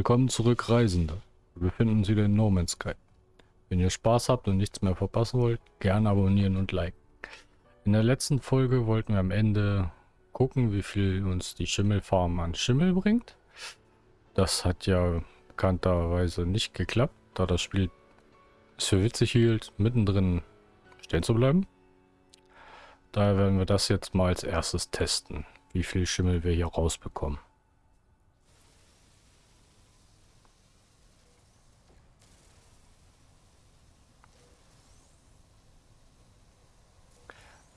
Willkommen zurück, Reisende. Wir befinden uns wieder in No Man's Sky. Wenn ihr Spaß habt und nichts mehr verpassen wollt, gerne abonnieren und liken. In der letzten Folge wollten wir am Ende gucken, wie viel uns die Schimmelfarm an Schimmel bringt. Das hat ja bekannterweise nicht geklappt, da das Spiel es für witzig hielt, mittendrin stehen zu bleiben. Daher werden wir das jetzt mal als erstes testen, wie viel Schimmel wir hier rausbekommen.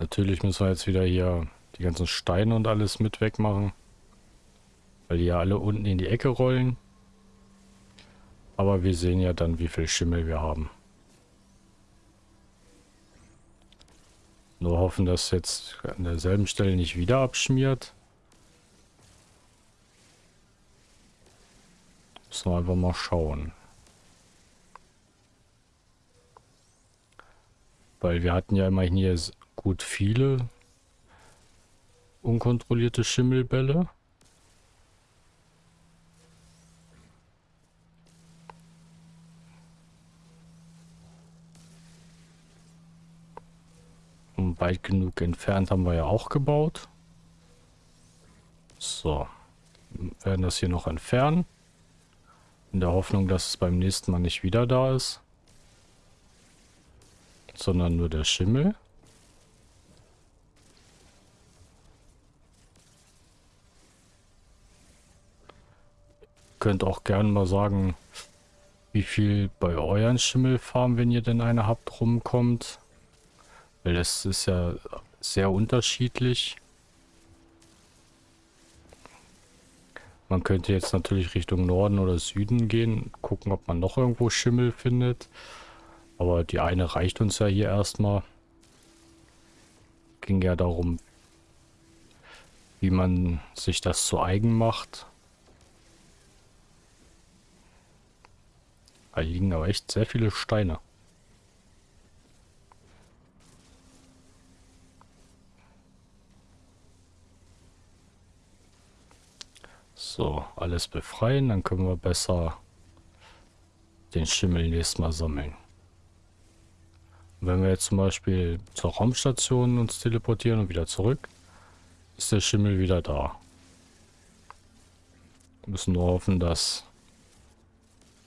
Natürlich müssen wir jetzt wieder hier die ganzen Steine und alles mit wegmachen. Weil die ja alle unten in die Ecke rollen. Aber wir sehen ja dann, wie viel Schimmel wir haben. Nur hoffen, dass jetzt an derselben Stelle nicht wieder abschmiert. Müssen wir einfach mal schauen. Weil wir hatten ja immerhin hier gut viele unkontrollierte Schimmelbälle. Und weit genug entfernt haben wir ja auch gebaut. So. Wir werden das hier noch entfernen. In der Hoffnung, dass es beim nächsten Mal nicht wieder da ist. Sondern nur der Schimmel. Könnt auch gerne mal sagen, wie viel bei euren Schimmelfarmen, wenn ihr denn eine habt, rumkommt. Weil das ist ja sehr unterschiedlich. Man könnte jetzt natürlich Richtung Norden oder Süden gehen, gucken, ob man noch irgendwo Schimmel findet. Aber die eine reicht uns ja hier erstmal. Ging ja darum, wie man sich das zu eigen macht. Da liegen aber echt sehr viele Steine. So, alles befreien, dann können wir besser den Schimmel nächstes Mal sammeln. Wenn wir jetzt zum Beispiel zur Raumstation uns teleportieren und wieder zurück, ist der Schimmel wieder da. Wir müssen nur hoffen, dass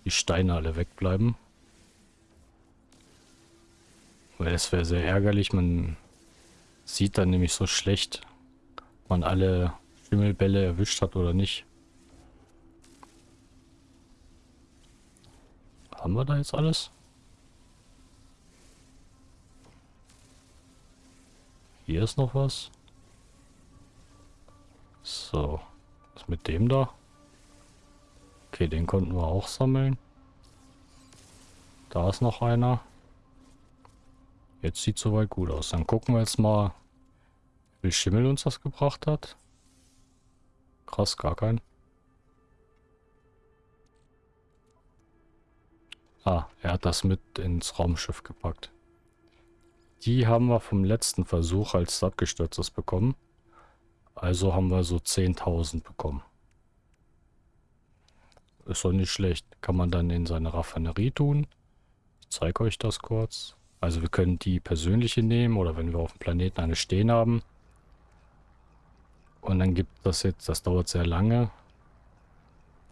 die Steine alle wegbleiben. Weil es wäre sehr ärgerlich, man sieht dann nämlich so schlecht, ob man alle Schimmelbälle erwischt hat oder nicht. Haben wir da jetzt alles? Hier ist noch was. So. Was mit dem da? Okay, den konnten wir auch sammeln. Da ist noch einer. Jetzt sieht soweit gut aus. Dann gucken wir jetzt mal, wie Schimmel uns das gebracht hat. Krass, gar kein. Ah, er hat das mit ins Raumschiff gepackt. Die haben wir vom letzten Versuch, als es abgestürzt ist, bekommen. Also haben wir so 10.000 bekommen. Ist doch nicht schlecht. Kann man dann in seine Raffinerie tun. Ich zeige euch das kurz. Also wir können die persönliche nehmen oder wenn wir auf dem Planeten eine stehen haben. Und dann gibt das jetzt, das dauert sehr lange,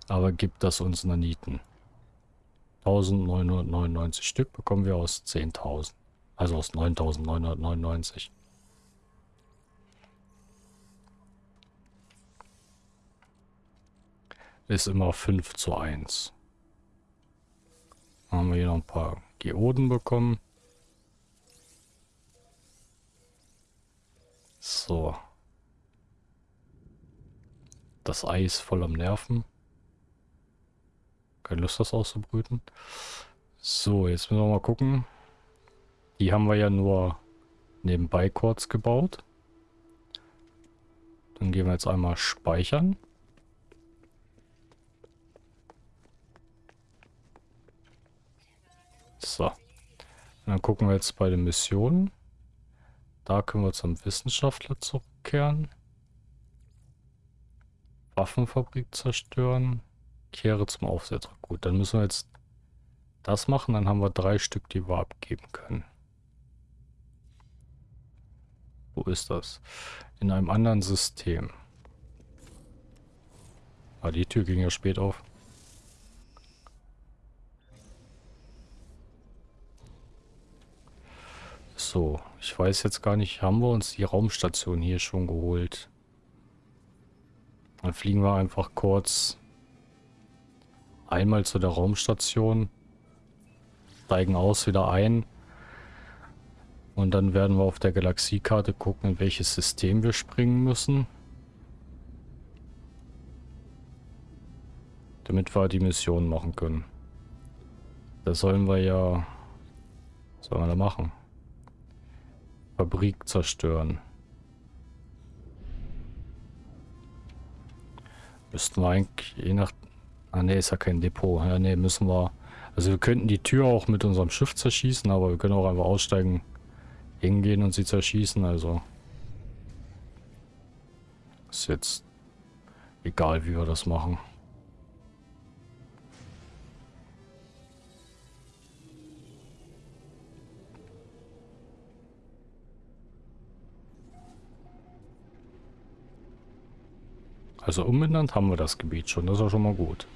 aber gibt das uns Naniten. 1999 Stück bekommen wir aus 10.000. Also aus 9.999. ist immer 5 zu 1. Dann haben wir hier noch ein paar Geoden bekommen. So. Das Ei ist voll am Nerven. Keine Lust, das auszubrüten. So, jetzt müssen wir mal gucken. Die haben wir ja nur nebenbei kurz gebaut. Dann gehen wir jetzt einmal speichern. So. Und dann gucken wir jetzt bei den Missionen. Da können wir zum Wissenschaftler zurückkehren. Waffenfabrik zerstören. Kehre zum Aufsetzer. Gut, dann müssen wir jetzt das machen. Dann haben wir drei Stück, die wir abgeben können. Wo ist das? In einem anderen System. Ah, die Tür ging ja spät auf. So, ich weiß jetzt gar nicht, haben wir uns die Raumstation hier schon geholt? Dann fliegen wir einfach kurz einmal zu der Raumstation, steigen aus, wieder ein. Und dann werden wir auf der Galaxiekarte gucken, in welches System wir springen müssen. Damit wir die Mission machen können. Da sollen wir ja... Was sollen wir da machen? Fabrik zerstören. Müssten wir eigentlich je nach... Ah ne, ist ja kein Depot. Ja ne, müssen wir... Also wir könnten die Tür auch mit unserem Schiff zerschießen, aber wir können auch einfach aussteigen, hingehen und sie zerschießen, also... Ist jetzt egal, wie wir das machen. Also umbenannt haben wir das Gebiet schon, das ist ja schon mal gut.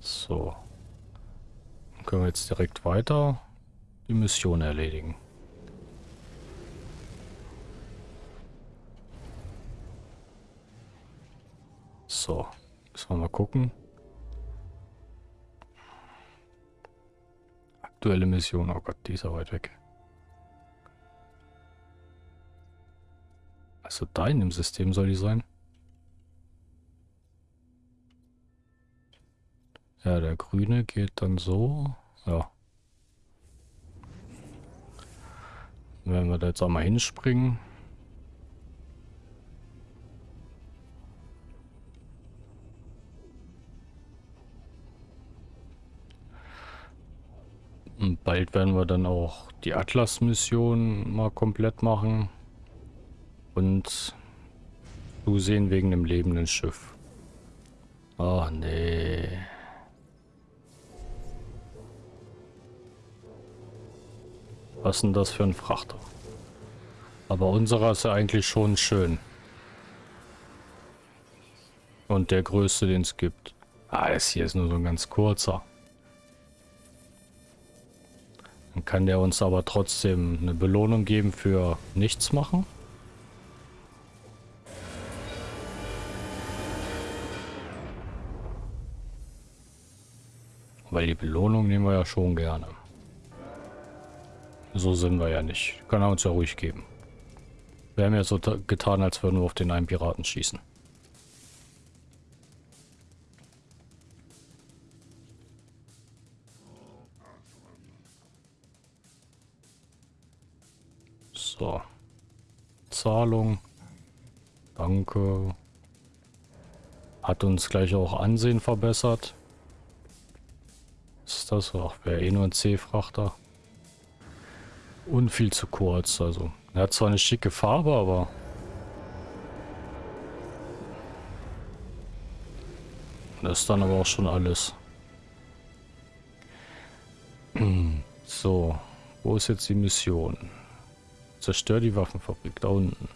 So. Dann können wir jetzt direkt weiter die Mission erledigen. So, müssen wir mal gucken. Aktuelle Mission, oh Gott, die ist ja weit weg. Also da in dem System soll die sein. Ja, der grüne geht dann so. Ja. Wenn wir da jetzt auch mal hinspringen. Und bald werden wir dann auch die Atlas-Mission mal komplett machen. Und zusehen wegen dem lebenden Schiff. Oh nee. Was ist denn das für ein Frachter? Aber unserer ist ja eigentlich schon schön. Und der größte, den es gibt. Ah, das hier ist nur so ein ganz kurzer. Dann kann der uns aber trotzdem eine Belohnung geben für nichts machen. Weil die Belohnung nehmen wir ja schon gerne. So sind wir ja nicht. Kann er uns ja ruhig geben. Wir haben ja so getan, als würden wir auf den einen Piraten schießen. So. Zahlung. Danke. Hat uns gleich auch Ansehen verbessert. Das? Ach, wäre eh nur ein C-Frachter. Und viel zu kurz, also. Er hat zwar eine schicke Farbe, aber... Das ist dann aber auch schon alles. So, wo ist jetzt die Mission? Zerstör die Waffenfabrik, da unten.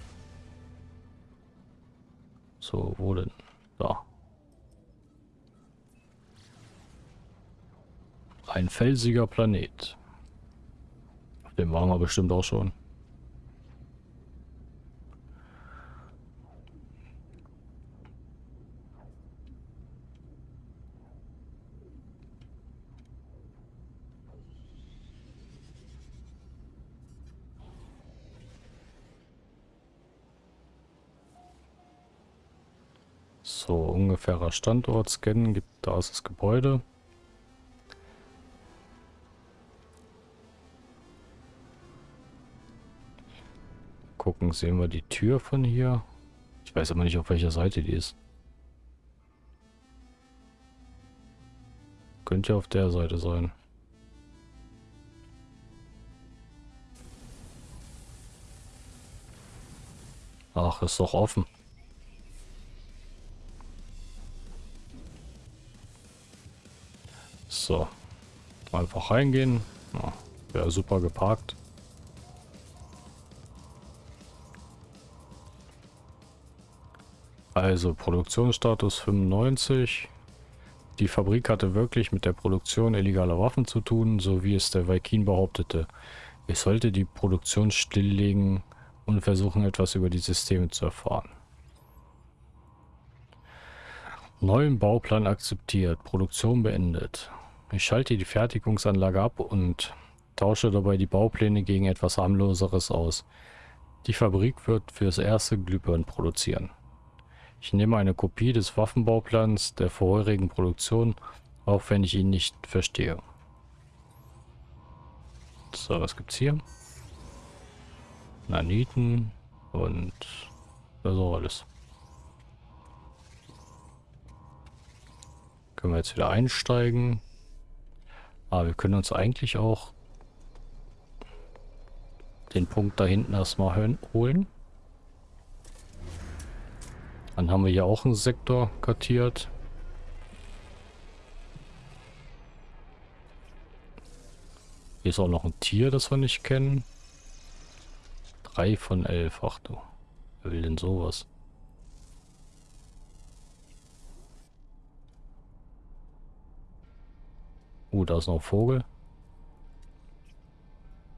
So, wo denn? Da. Ein felsiger Planet. Den waren wir bestimmt auch schon. So, ungefährer Standort scannen, gibt da ist das Gebäude. gucken. Sehen wir die Tür von hier? Ich weiß aber nicht, auf welcher Seite die ist. Könnte ja auf der Seite sein. Ach, ist doch offen. So. Einfach reingehen. Ja, Wäre super geparkt. Also Produktionsstatus 95. Die Fabrik hatte wirklich mit der Produktion illegaler Waffen zu tun, so wie es der Viking behauptete. Ich sollte die Produktion stilllegen und versuchen etwas über die Systeme zu erfahren. Neuen Bauplan akzeptiert, Produktion beendet. Ich schalte die Fertigungsanlage ab und tausche dabei die Baupläne gegen etwas harmloseres aus. Die Fabrik wird fürs erste Glühbirnen produzieren. Ich nehme eine Kopie des Waffenbauplans der vorherigen Produktion, auch wenn ich ihn nicht verstehe. So, was gibt's hier? Naniten und das auch alles. Können wir jetzt wieder einsteigen. Aber wir können uns eigentlich auch den Punkt da hinten erstmal holen. Dann haben wir hier auch einen Sektor kartiert. Hier ist auch noch ein Tier, das wir nicht kennen. Drei von elf. Ach du. Wer will denn sowas? Uh, da ist noch ein Vogel.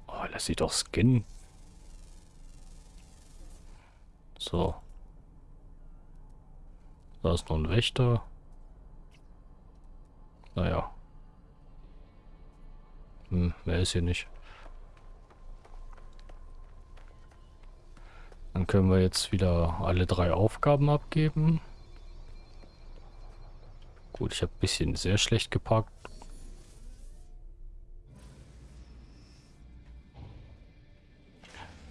Oh, lass sich doch scannen. So. Da ist noch ein Wächter. Naja. Hm, wer ist hier nicht? Dann können wir jetzt wieder alle drei Aufgaben abgeben. Gut, ich habe ein bisschen sehr schlecht geparkt.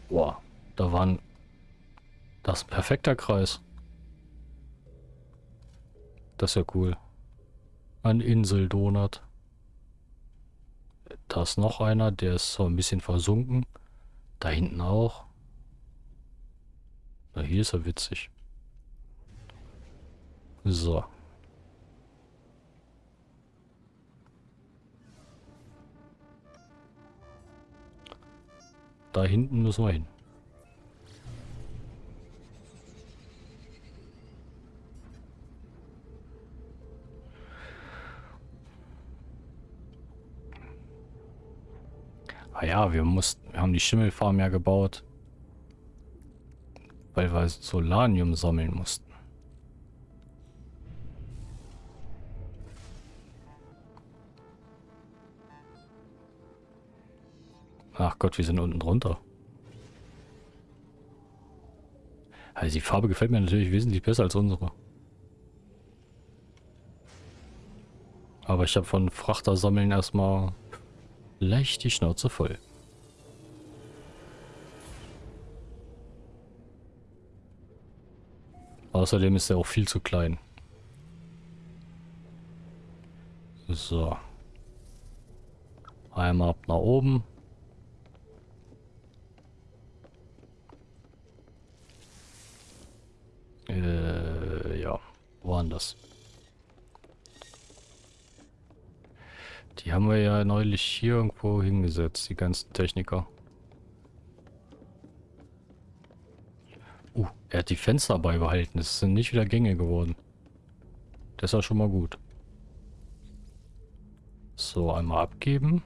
Boah, da waren... Das ist ein perfekter Kreis. Das ist ja cool. Ein Inseldonut. Da ist noch einer, der ist so ein bisschen versunken. Da hinten auch. Na, hier ist er witzig. So. Da hinten müssen wir hin. Ah ja, wir mussten, wir haben die Schimmelfarm ja gebaut. Weil wir Solanium sammeln mussten. Ach Gott, wir sind unten drunter. Also die Farbe gefällt mir natürlich wesentlich besser als unsere. Aber ich habe von Frachter sammeln erstmal leicht die Schnauze voll. Außerdem ist er auch viel zu klein. So. Einmal ab nach oben. Äh, ja. Woanders. Die haben wir ja neulich hier irgendwo hingesetzt, die ganzen Techniker. Uh, er hat die Fenster beibehalten. Es sind nicht wieder Gänge geworden. Das ist ja schon mal gut. So, einmal abgeben.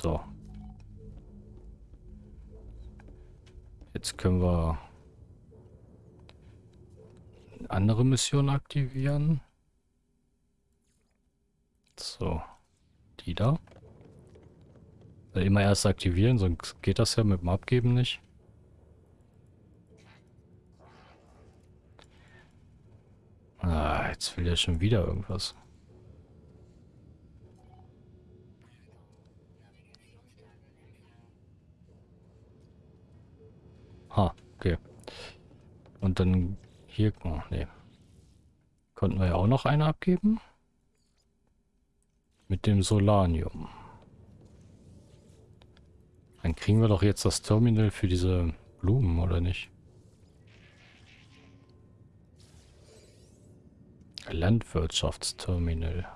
So. Jetzt können wir andere Mission aktivieren. So. Die da. Weil immer erst aktivieren, sonst geht das ja mit dem Abgeben nicht. Ah, jetzt will er schon wieder irgendwas. Ha, okay. Und dann hier, oh, nee. Konnten wir ja auch noch eine abgeben. Mit dem Solanium. Dann kriegen wir doch jetzt das Terminal für diese Blumen, oder nicht? Landwirtschaftsterminal.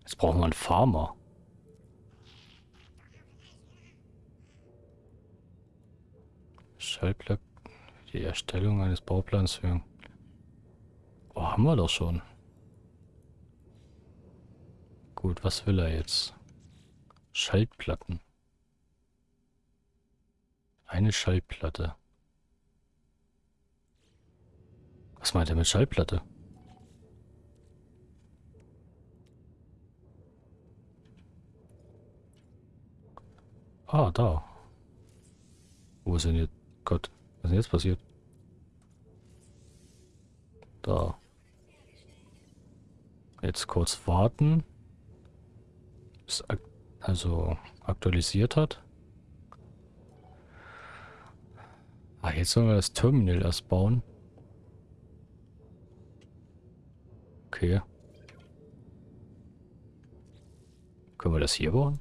Jetzt brauchen wir einen Farmer. Schaltplan die Erstellung eines Bauplans für... Oh, haben wir doch schon. Gut, was will er jetzt? Schaltplatten. Eine Schallplatte. Was meint er mit Schallplatte? Ah, da. Wo ist denn jetzt? Gott, was ist denn jetzt passiert? Da. Jetzt kurz warten. Bis ak also aktualisiert hat. Ah, jetzt sollen wir das Terminal erst bauen. Okay. Können wir das hier bauen?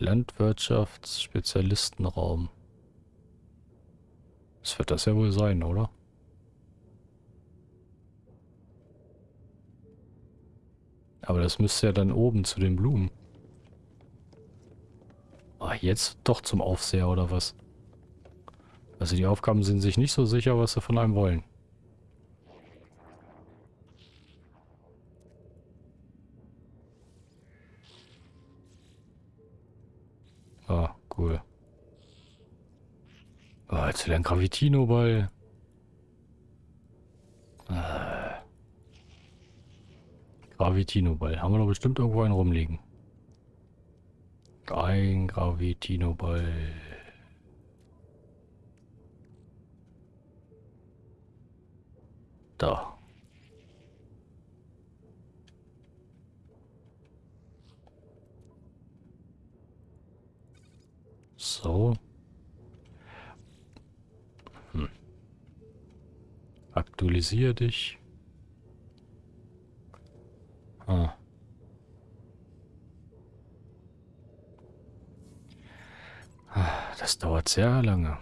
Landwirtschaftsspezialistenraum. Das wird das ja wohl sein, oder? Aber das müsste ja dann oben zu den Blumen. Ah, jetzt doch zum Aufseher oder was? Also die Aufgaben sind sich nicht so sicher, was sie von einem wollen. Ah, cool. Ah, jetzt wieder ein Gravitino-Ball. Ah. Gravitino-Ball. Haben wir doch bestimmt irgendwo einen rumliegen. Ein Gravitino-Ball. Da. So. Hm. Aktualisiere dich. Ah. ah. Das dauert sehr lange.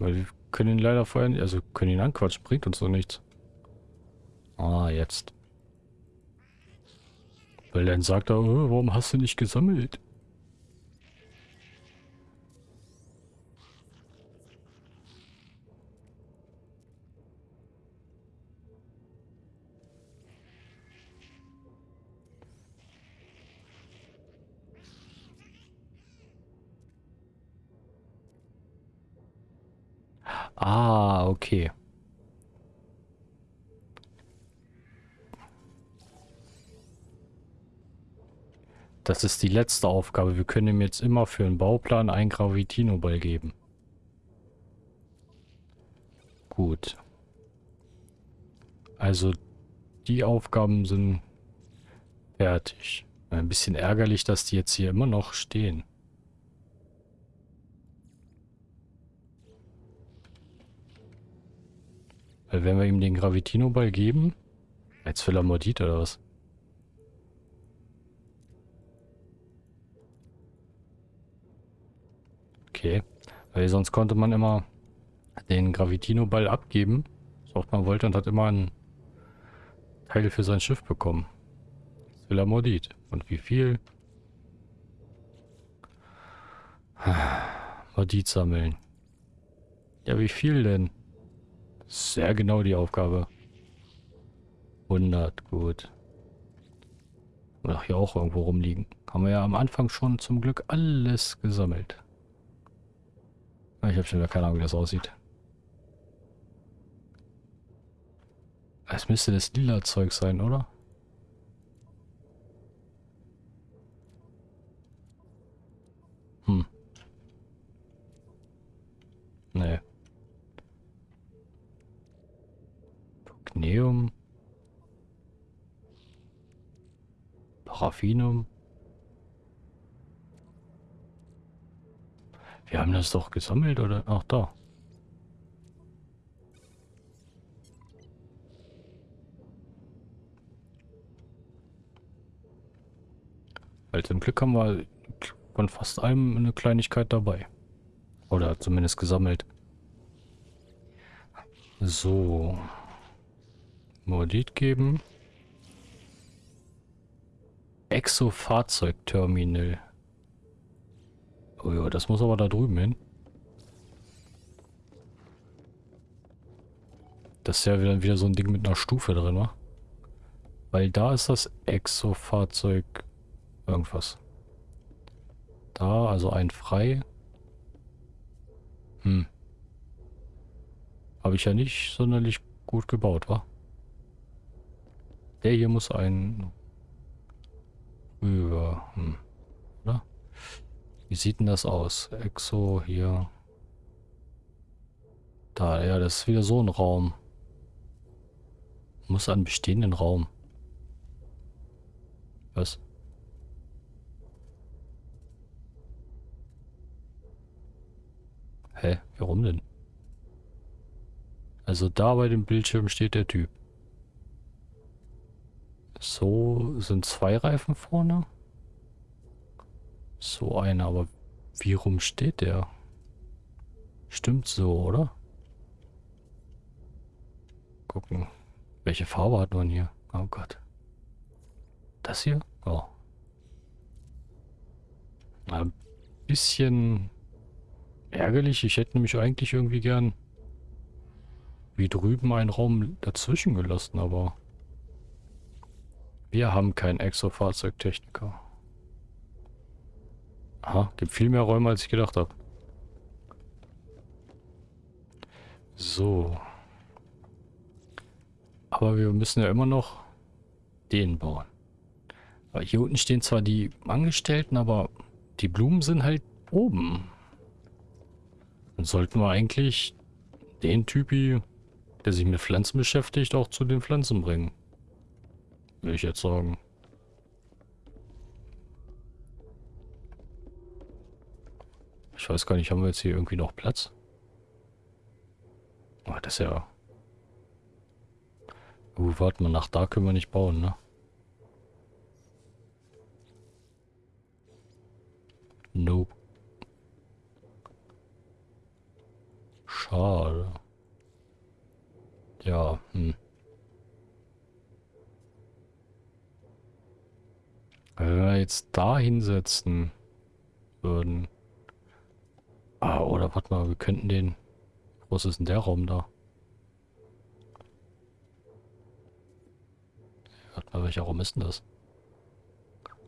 Weil wir können ihn leider vorher nicht, also können ihn anquatschen, bringt uns so nichts. Ah, jetzt. Weil dann sagt er, oh, warum hast du nicht gesammelt? Ah, okay. Das ist die letzte Aufgabe. Wir können ihm jetzt immer für einen Bauplan einen Gravitino-Ball geben. Gut. Also, die Aufgaben sind fertig. Ein bisschen ärgerlich, dass die jetzt hier immer noch stehen. Weil wenn wir ihm den Gravitino-Ball geben... Er Mordit oder was? Okay. Weil sonst konnte man immer den Gravitino-Ball abgeben. So oft man wollte und hat immer einen Teil für sein Schiff bekommen. Jetzt will. Und wie viel? Mordit sammeln. Ja, wie viel denn? Sehr genau die Aufgabe. 100, gut. Ach, hier auch irgendwo rumliegen. Haben wir ja am Anfang schon zum Glück alles gesammelt. Ich habe schon wieder keine Ahnung, wie das aussieht. Es müsste das lila Zeug sein, oder? Hm. Nee. Pugneum. Paraffinum. Wir haben das doch gesammelt, oder? Ach, da. Weil zum Glück haben wir von fast allem eine Kleinigkeit dabei. Oder zumindest gesammelt. So. Modit geben. Exo-Fahrzeugterminal. Oh ja, das muss aber da drüben hin. Das ist ja wieder, wieder so ein Ding mit einer Stufe drin, wa? Weil da ist das Exo-Fahrzeug irgendwas. Da, also ein frei. Hm. Habe ich ja nicht sonderlich gut gebaut, wa? Der hier muss ein über. Hm. Wie sieht denn das aus? Exo hier. Da, ja, das ist wieder so ein Raum. Muss einen bestehenden Raum. Was? Hä? Warum denn? Also da bei dem Bildschirm steht der Typ. So sind zwei Reifen vorne. So einer, aber wie rum steht der? Stimmt so, oder? Gucken. Welche Farbe hat man hier? Oh Gott. Das hier? Oh. Ein bisschen ärgerlich. Ich hätte nämlich eigentlich irgendwie gern wie drüben einen Raum dazwischen gelassen, aber wir haben keinen Exo-Fahrzeugtechniker. Aha, gibt viel mehr Räume, als ich gedacht habe. So. Aber wir müssen ja immer noch den bauen. Aber hier unten stehen zwar die Angestellten, aber die Blumen sind halt oben. Dann sollten wir eigentlich den Typi, der sich mit Pflanzen beschäftigt, auch zu den Pflanzen bringen. Will ich jetzt sagen. Ich weiß gar nicht, haben wir jetzt hier irgendwie noch Platz? Oh, das ist ja... Uh, warte mal, nach da können wir nicht bauen, ne? Nope. Schade. Ja, hm. Wenn wir jetzt da hinsetzen würden. Ah, oder warte mal, wir könnten den... Groß ist denn der Raum da? Warte mal, welcher Raum ist denn das?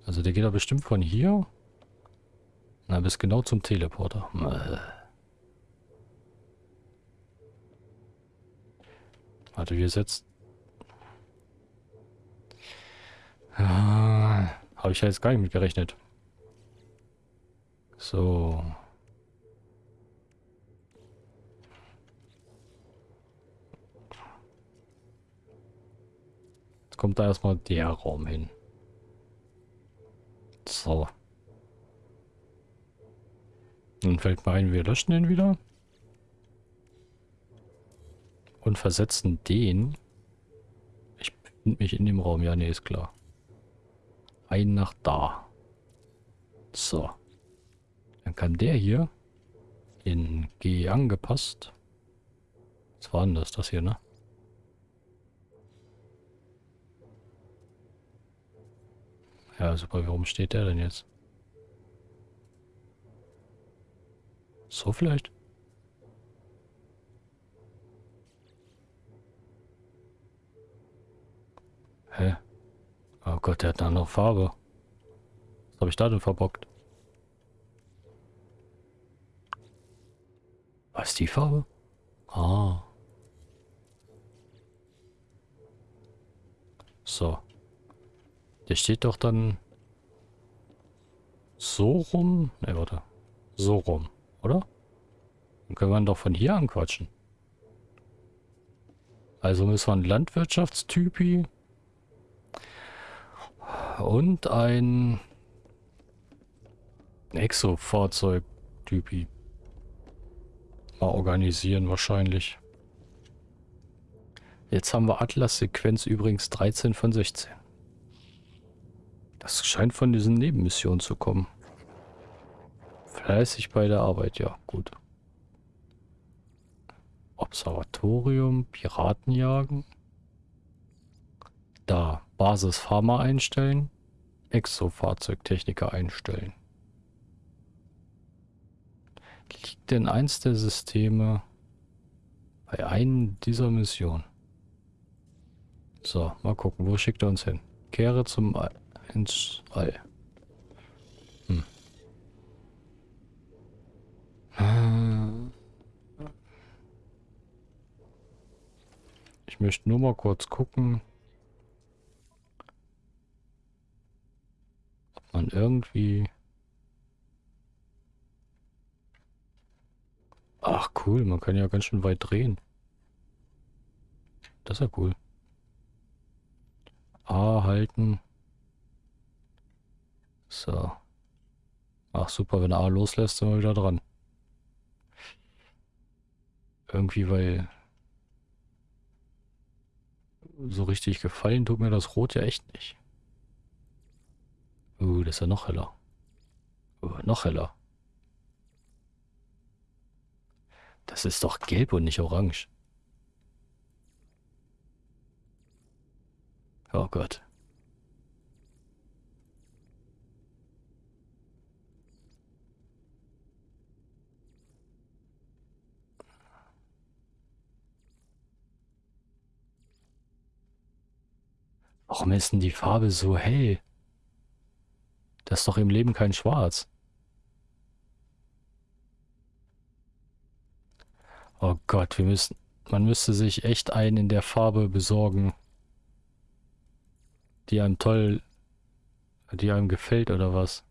Also der geht da bestimmt von hier. Na, bis genau zum Teleporter. Äh. Warte, wir setzen... Ah, Habe ich ja jetzt gar nicht mit gerechnet. So. Jetzt kommt da erstmal der Raum hin. So. Dann fällt mir ein, wir löschen den wieder und versetzen den. Ich befinde mich in dem Raum. Ja, nee, ist klar. Ein nach da. So. Dann kann der hier in G angepasst. Was war denn das? Das hier, ne? Ja, super. Warum steht der denn jetzt? So vielleicht? Hä? Oh Gott, der hat eine andere Farbe. Was habe ich da denn verbockt? Was ist die Farbe? Ah. So. Der steht doch dann so rum. Ne, warte. So rum, oder? Dann können wir ihn doch von hier anquatschen. Also müssen wir einen Landwirtschaftstypi und ein Exo-Fahrzeug-Typi. mal organisieren wahrscheinlich. Jetzt haben wir Atlas-Sequenz übrigens 13 von 16. Das scheint von diesen Nebenmissionen zu kommen. Fleißig bei der Arbeit, ja, gut. Observatorium, Piratenjagen. Da, Basis Pharma einstellen. Exo-Fahrzeugtechniker einstellen. Liegt denn eins der Systeme bei einem dieser Missionen? So, mal gucken, wo schickt er uns hin? Kehre zum ins All. Hm. Ich möchte nur mal kurz gucken, ob man irgendwie... Ach cool, man kann ja ganz schön weit drehen. Das ist ja cool. A halten. So. Ach super, wenn A loslässt, sind wir wieder dran. Irgendwie, weil so richtig gefallen tut mir das Rot ja echt nicht. Uh, das ist ja noch heller. Uh, noch heller. Das ist doch gelb und nicht orange. Oh Gott. Warum ist denn die Farbe so hell? Das ist doch im Leben kein Schwarz. Oh Gott, wir müssen... Man müsste sich echt einen in der Farbe besorgen die einem toll, die einem gefällt oder was?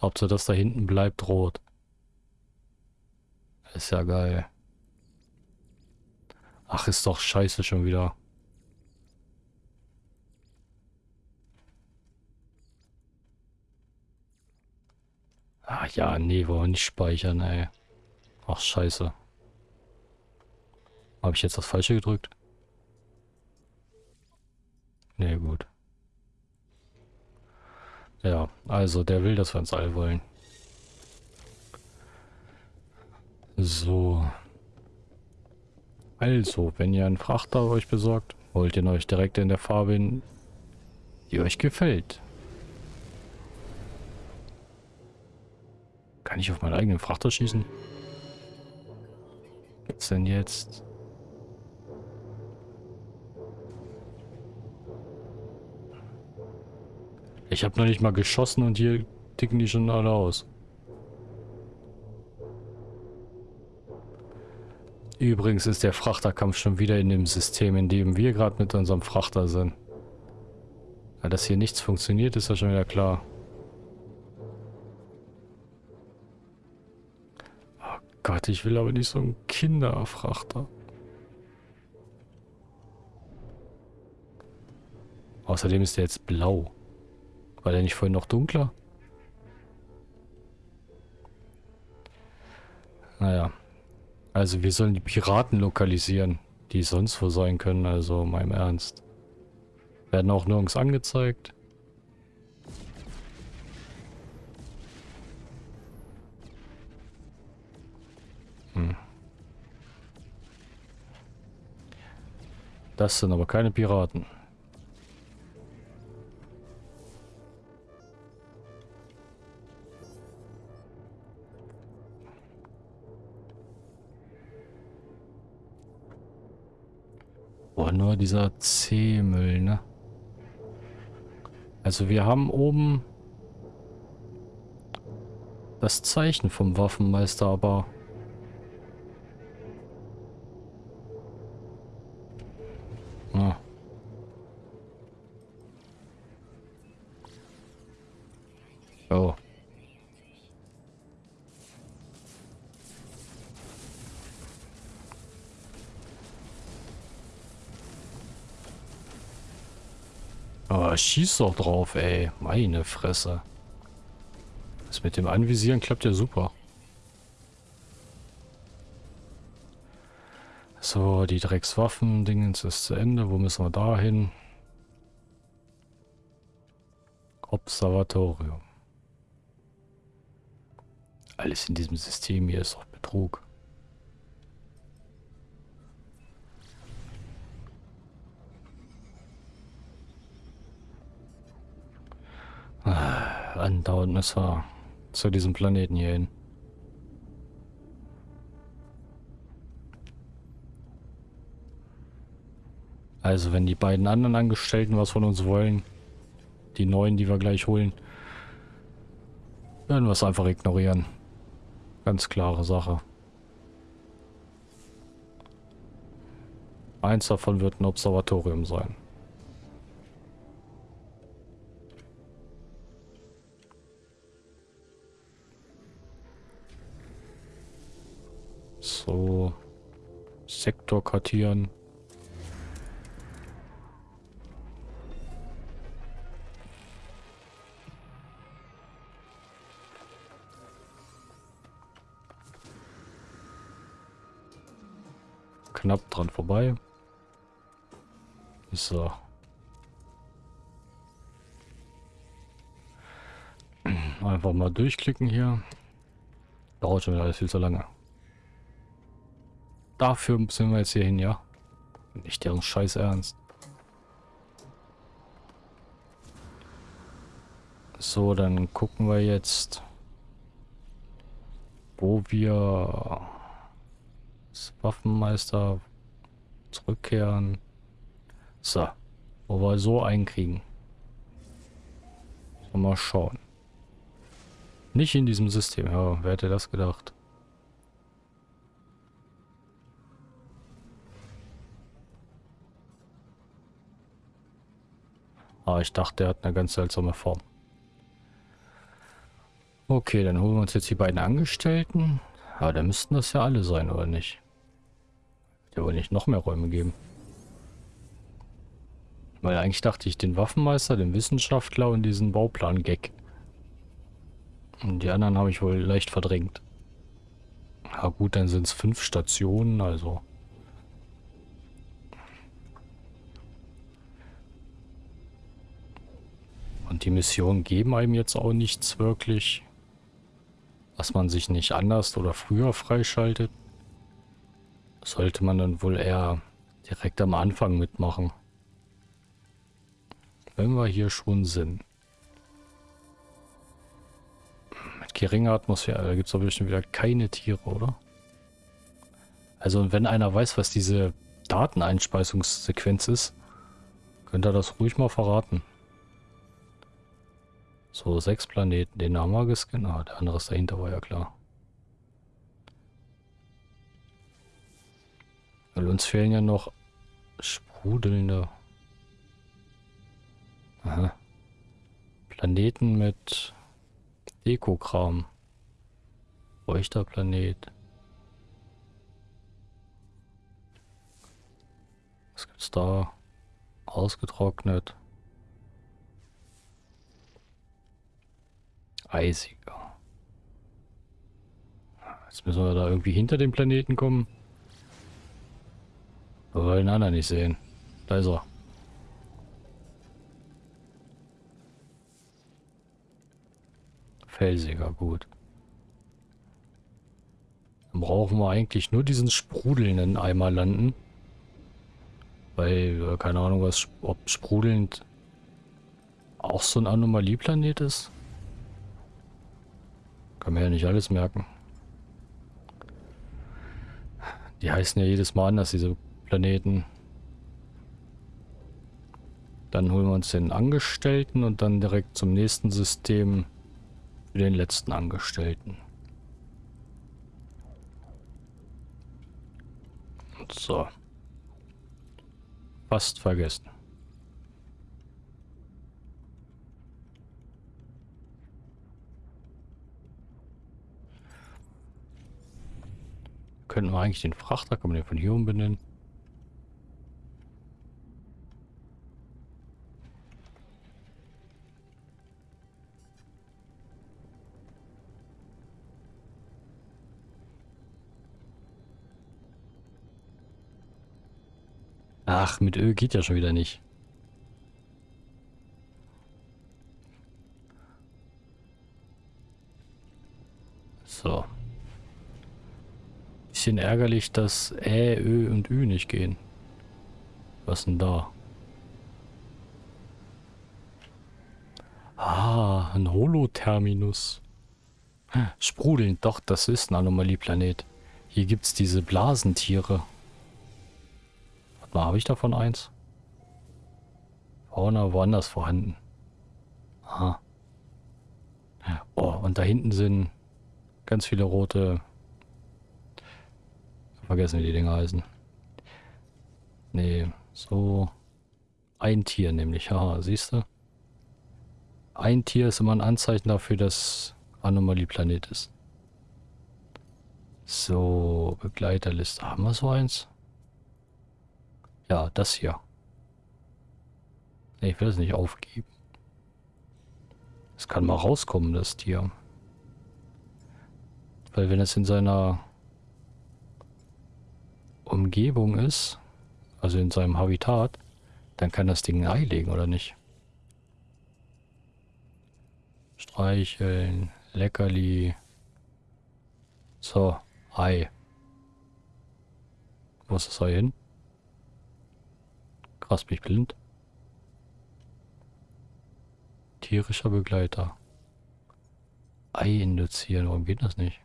Hauptsache, dass da hinten bleibt rot. Ist ja geil. Ach, ist doch scheiße schon wieder. Ah ja, nee, wollen wir nicht speichern, ey. Ach, scheiße. Habe ich jetzt das Falsche gedrückt? Nee, gut. Ja, also der will, dass wir ins All wollen. So. Also, wenn ihr einen Frachter euch besorgt, wollt ihr euch direkt in der Farbe, hin, die euch gefällt. Kann ich auf meinen eigenen Frachter schießen? Gibt's denn jetzt? Ich habe noch nicht mal geschossen und hier ticken die schon alle aus. Übrigens ist der Frachterkampf schon wieder in dem System, in dem wir gerade mit unserem Frachter sind. Ja, dass hier nichts funktioniert, ist ja schon wieder klar. Oh Gott, ich will aber nicht so einen Kinderfrachter. Außerdem ist der jetzt blau. War der nicht vorhin noch dunkler? Naja. Also wir sollen die Piraten lokalisieren, die sonst wo sein können, also meinem Ernst. Werden auch nirgends angezeigt. Hm. Das sind aber keine Piraten. Dieser C-Müll, ne? Also wir haben oben das Zeichen vom Waffenmeister, aber... schieß doch drauf, ey. Meine Fresse. Das mit dem Anvisieren klappt ja super. So, die Dreckswaffen-Dingens ist zu Ende. Wo müssen wir da hin? Observatorium. Alles in diesem System hier ist doch Betrug. Ah, andauernd wir zu diesem Planeten hier hin. Also wenn die beiden anderen Angestellten was von uns wollen, die neuen, die wir gleich holen, werden wir es einfach ignorieren. Ganz klare Sache. Eins davon wird ein Observatorium sein. So. Sektor kartieren. knapp dran vorbei. So. Einfach mal durchklicken hier. Dauert schon alles viel zu lange. Dafür sind wir jetzt hier hin, ja? Nicht deren Scheiß ernst. So, dann gucken wir jetzt, wo wir Waffenmeister zurückkehren. So, wo wir so einkriegen. Mal schauen. Nicht in diesem System, ja, wer hätte das gedacht? Ah, ich dachte, er hat eine ganz seltsame Form. Okay, dann holen wir uns jetzt die beiden Angestellten. Aber da müssten das ja alle sein, oder nicht? Der wohl nicht noch mehr Räume geben. Weil eigentlich dachte ich den Waffenmeister, den Wissenschaftler und diesen Bauplan-Gag. Und die anderen habe ich wohl leicht verdrängt. Ja gut, dann sind es fünf Stationen, also... Und die Missionen geben einem jetzt auch nichts wirklich was man sich nicht anders oder früher freischaltet, sollte man dann wohl eher direkt am Anfang mitmachen. Wenn wir hier schon sind. Mit geringer Atmosphäre, da gibt es doch bestimmt wieder keine Tiere, oder? Also wenn einer weiß, was diese Dateneinspeisungssequenz ist, könnte er das ruhig mal verraten. So, sechs Planeten. Den haben wir gescannt. Ah, der andere ist dahinter, war ja klar. Weil uns fehlen ja noch sprudelnde... Aha. Planeten mit Dekokram. Feuchter Planet. Was gibt's da? Ausgetrocknet. Eisiger. Jetzt müssen wir da irgendwie hinter dem Planeten kommen. Wir wollen den anderen nicht sehen. Da ist er. Felsiger, gut. Dann brauchen wir eigentlich nur diesen sprudelnden Eimer landen. Weil, keine Ahnung, was, ob sprudelnd auch so ein Anomalieplanet ist. Kann man ja nicht alles merken. Die heißen ja jedes Mal anders, diese Planeten. Dann holen wir uns den Angestellten und dann direkt zum nächsten System für den letzten Angestellten. So. Fast vergessen. könnten wir eigentlich den Frachter, kann man den von hier umbenennen. Ach, mit Öl geht ja schon wieder nicht. So. Bisschen ärgerlich, dass Ä, Ö und Ü nicht gehen. Was denn da? Ah, ein Holoterminus. Sprudeln, doch, das ist ein Anomalieplanet. Hier gibt es diese Blasentiere. Warte mal, habe ich davon eins? Fauna woanders vorhanden. Aha. Oh, und da hinten sind ganz viele rote... Vergessen, wie die Dinger heißen. Nee, so... Ein Tier nämlich, haha, siehst du? Ein Tier ist immer ein Anzeichen dafür, dass Anomalieplanet ist. So, Begleiterliste. Haben wir so eins? Ja, das hier. Nee, ich will es nicht aufgeben. Es kann mal rauskommen, das Tier. Weil wenn es in seiner Umgebung ist, also in seinem Habitat, dann kann das Ding ein Ei legen, oder nicht? Streicheln, Leckerli. So, Ei. Wo ist das Ei hin? Krass, bin ich blind? Tierischer Begleiter. Ei induzieren, warum geht das nicht?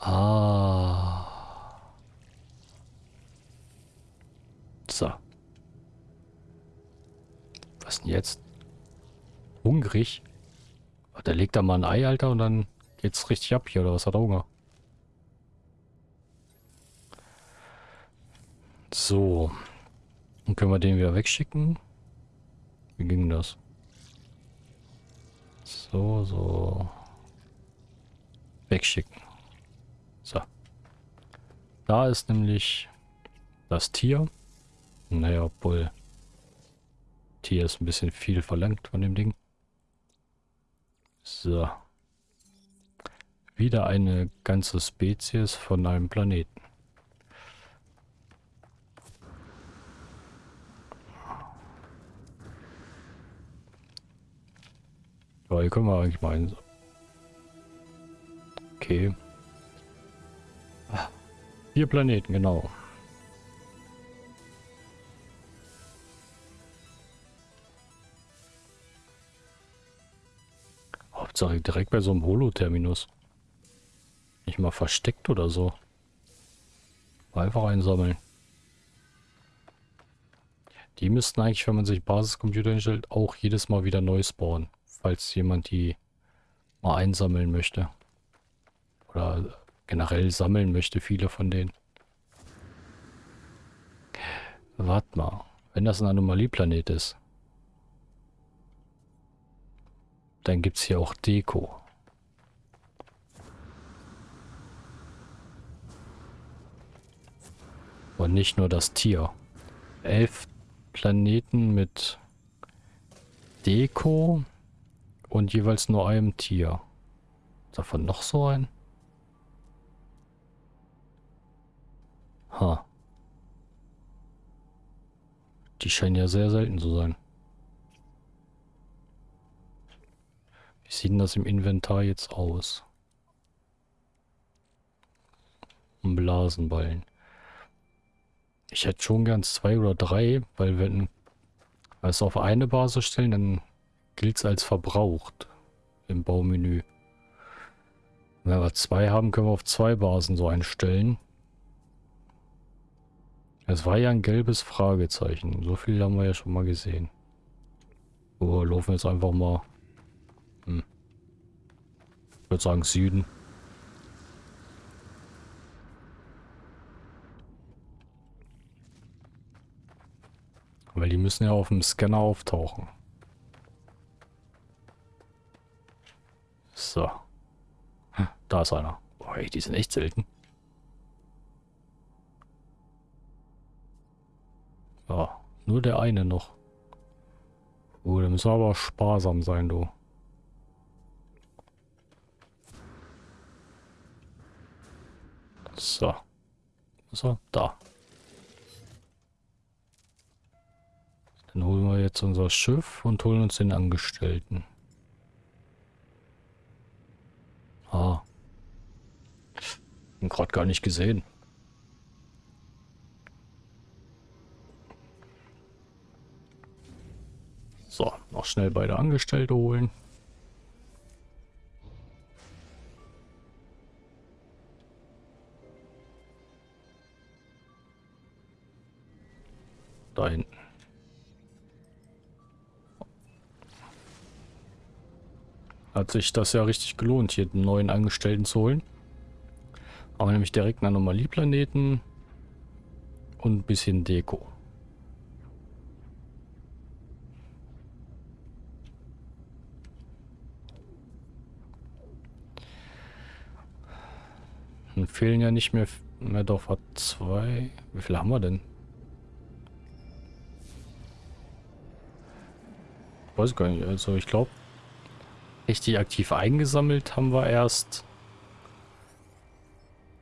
Ah. So. Was denn jetzt? Hungrig? Da legt er mal ein Ei, Alter, und dann geht's richtig ab hier, oder was hat er Hunger? So. Dann können wir den wieder wegschicken. Wie ging das? So, so. Wegschicken. So. Da ist nämlich das Tier. Naja, obwohl Tier ist ein bisschen viel verlangt von dem Ding. So. Wieder eine ganze Spezies von einem Planeten. Ja, hier können wir eigentlich mal hin. Okay. Vier Planeten, genau. Hauptsache direkt bei so einem Holo-Terminus. Nicht mal versteckt oder so. Einfach einsammeln. Die müssten eigentlich, wenn man sich Basiscomputer hinstellt, auch jedes Mal wieder neu spawnen. Falls jemand die mal einsammeln möchte. Oder generell sammeln möchte, viele von denen. Warte mal. Wenn das ein Anomalieplanet ist, Dann gibt es hier auch Deko. Und nicht nur das Tier. Elf Planeten mit Deko und jeweils nur einem Tier. Davon noch so ein? Ha. Die scheinen ja sehr selten zu sein. Wie sieht denn das im Inventar jetzt aus? Ein Blasenballen. Ich hätte schon gern zwei oder drei, weil wenn wir es auf eine Basis stellen, dann gilt es als verbraucht im Baumenü. Wenn wir zwei haben, können wir auf zwei Basen so einstellen. Es war ja ein gelbes Fragezeichen. So viel haben wir ja schon mal gesehen. So, laufen jetzt einfach mal hm. Ich würde sagen Süden. Weil die müssen ja auf dem Scanner auftauchen. So. Da ist einer. Boah, die sind echt selten. Ja, nur der eine noch. Oh, da müssen wir aber sparsam sein, du. So. So, da. Dann holen wir jetzt unser Schiff und holen uns den Angestellten. Ah. Ihn gerade gar nicht gesehen. So, noch schnell beide Angestellte holen. Da hinten. Hat sich das ja richtig gelohnt, hier einen neuen Angestellten zu holen. Aber nämlich direkt einen Anomalieplaneten und ein bisschen Deko. Fehlen ja nicht mehr, mehr doch hat zwei. Wie viele haben wir denn? Weiß gar nicht. Also ich glaube, richtig aktiv eingesammelt haben wir erst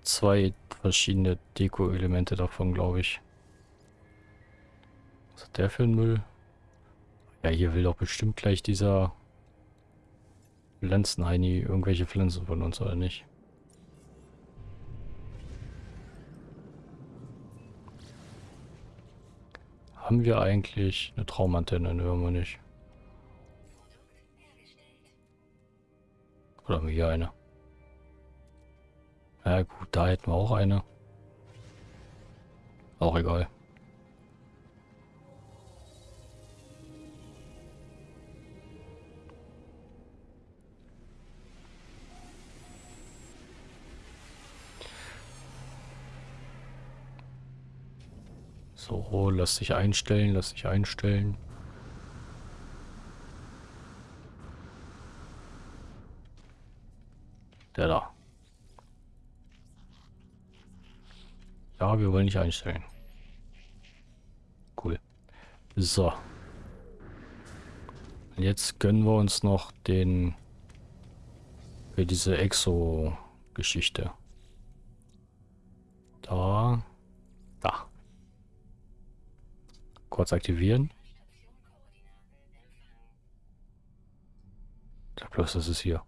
zwei verschiedene Deko-Elemente davon, glaube ich. Was hat der für ein Müll? Ja, hier will doch bestimmt gleich dieser Pflanzenheini irgendwelche Pflanzen von uns, oder nicht? Haben wir eigentlich eine Traumantenne? Ne, haben wir nicht. Oder haben wir hier eine? Ja gut, da hätten wir auch eine. Auch egal. So, lass dich einstellen, lass dich einstellen. Der da. Ja, wir wollen nicht einstellen. Cool. So. Und jetzt gönnen wir uns noch den für diese Exo-Geschichte. Da. Da. Kurz aktivieren. Ich glaube bloß, das ist hier.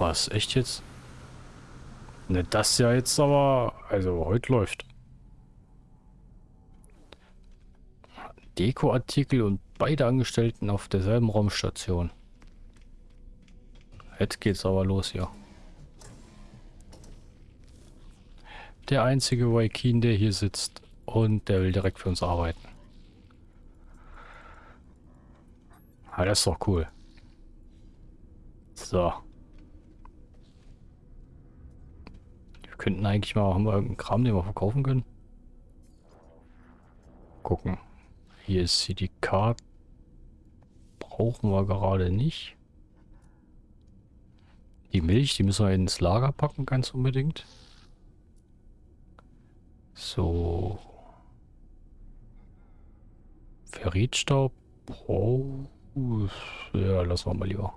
Was, echt jetzt? Ne, das ja jetzt aber... Also, heute läuft. Dekoartikel und beide Angestellten auf derselben Raumstation. Jetzt geht's aber los hier. Der einzige Waikin, der hier sitzt. Und der will direkt für uns arbeiten. Ah, das ist doch cool. So. Wir könnten eigentlich mal, haben wir irgendeinen Kram, den wir verkaufen können? Gucken. Hier ist die Karte. Brauchen wir gerade nicht. Die Milch, die müssen wir ins Lager packen, ganz unbedingt. So. Ferritstaub. Oh. Ja, lassen wir mal lieber.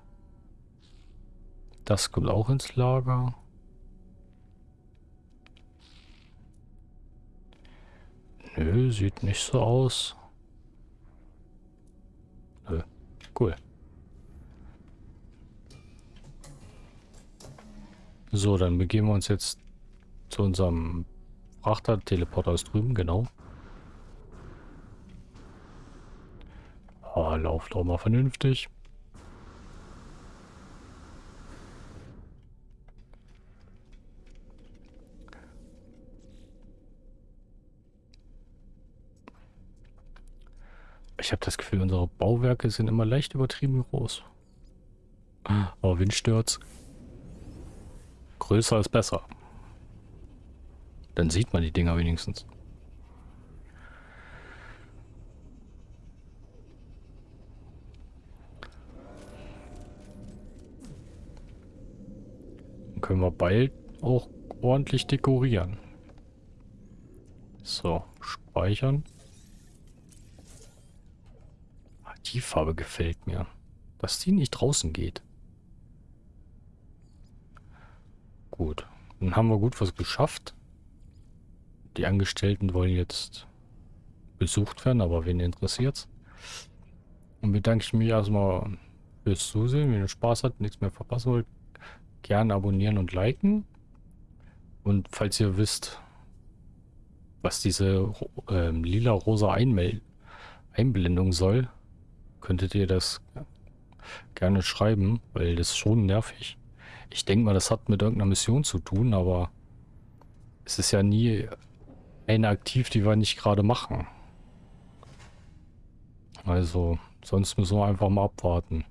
Das kommt auch ins Lager. Nö, sieht nicht so aus. Nö, cool. So, dann begeben wir uns jetzt zu unserem Frachter. Teleporter ist drüben, genau. Ah, lauf doch mal vernünftig. Ich habe das Gefühl, unsere Bauwerke sind immer leicht übertrieben groß. Aber Windstürz. Größer ist besser. Dann sieht man die Dinger wenigstens. Dann können wir bald auch ordentlich dekorieren. So, speichern. Ah, die Farbe gefällt mir. Dass die nicht draußen geht. Gut. Dann haben wir gut was geschafft. Die Angestellten wollen jetzt besucht werden, aber wen interessiert's? Und bedanke ich mich erstmal fürs Zusehen. Wenn ihr Spaß habt, nichts mehr verpassen wollt, gerne abonnieren und liken. Und falls ihr wisst, was diese äh, lila-rosa Einblendung soll, könntet ihr das gerne schreiben, weil das ist schon nervig. Ich denke mal, das hat mit irgendeiner Mission zu tun, aber es ist ja nie eine aktiv, die wir nicht gerade machen. Also, sonst müssen wir einfach mal abwarten.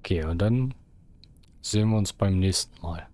Okay, und dann sehen wir uns beim nächsten Mal.